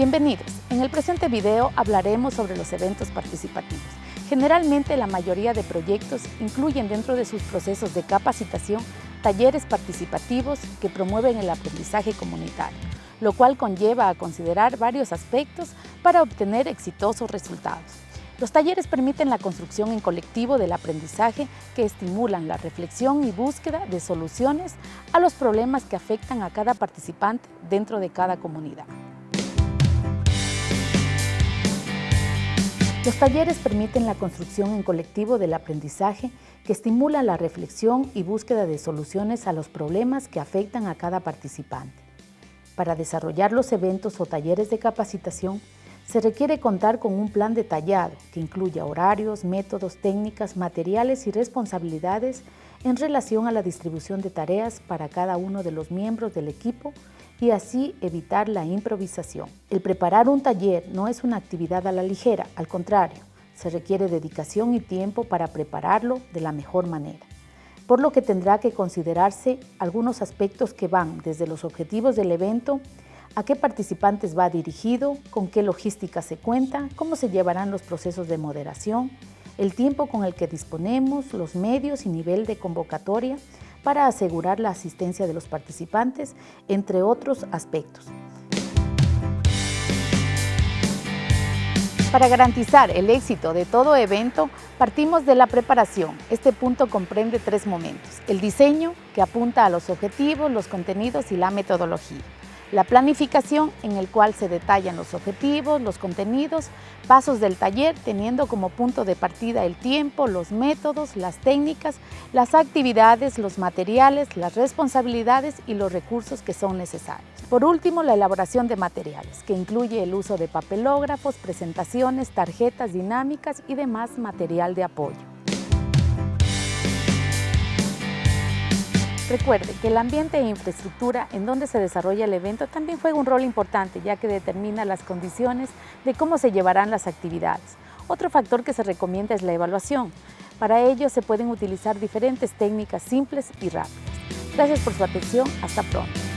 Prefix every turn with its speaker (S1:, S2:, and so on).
S1: Bienvenidos. En el presente video hablaremos sobre los eventos participativos. Generalmente la mayoría de proyectos incluyen dentro de sus procesos de capacitación talleres participativos que promueven el aprendizaje comunitario, lo cual conlleva a considerar varios aspectos para obtener exitosos resultados. Los talleres permiten la construcción en colectivo del aprendizaje que estimulan la reflexión y búsqueda de soluciones a los problemas que afectan a cada participante dentro de cada comunidad. Los talleres permiten la construcción en colectivo del aprendizaje que estimula la reflexión y búsqueda de soluciones a los problemas que afectan a cada participante. Para desarrollar los eventos o talleres de capacitación, se requiere contar con un plan detallado que incluya horarios, métodos, técnicas, materiales y responsabilidades en relación a la distribución de tareas para cada uno de los miembros del equipo y así evitar la improvisación. El preparar un taller no es una actividad a la ligera, al contrario, se requiere dedicación y tiempo para prepararlo de la mejor manera, por lo que tendrá que considerarse algunos aspectos que van desde los objetivos del evento a qué participantes va dirigido, con qué logística se cuenta, cómo se llevarán los procesos de moderación, el tiempo con el que disponemos, los medios y nivel de convocatoria para asegurar la asistencia de los participantes, entre otros aspectos. Para garantizar el éxito de todo evento, partimos de la preparación. Este punto comprende tres momentos. El diseño, que apunta a los objetivos, los contenidos y la metodología la planificación en el cual se detallan los objetivos, los contenidos, pasos del taller teniendo como punto de partida el tiempo, los métodos, las técnicas, las actividades, los materiales, las responsabilidades y los recursos que son necesarios. Por último, la elaboración de materiales, que incluye el uso de papelógrafos, presentaciones, tarjetas dinámicas y demás material de apoyo. Recuerde que el ambiente e infraestructura en donde se desarrolla el evento también juega un rol importante, ya que determina las condiciones de cómo se llevarán las actividades. Otro factor que se recomienda es la evaluación. Para ello se pueden utilizar diferentes técnicas simples y rápidas. Gracias por su atención. Hasta pronto.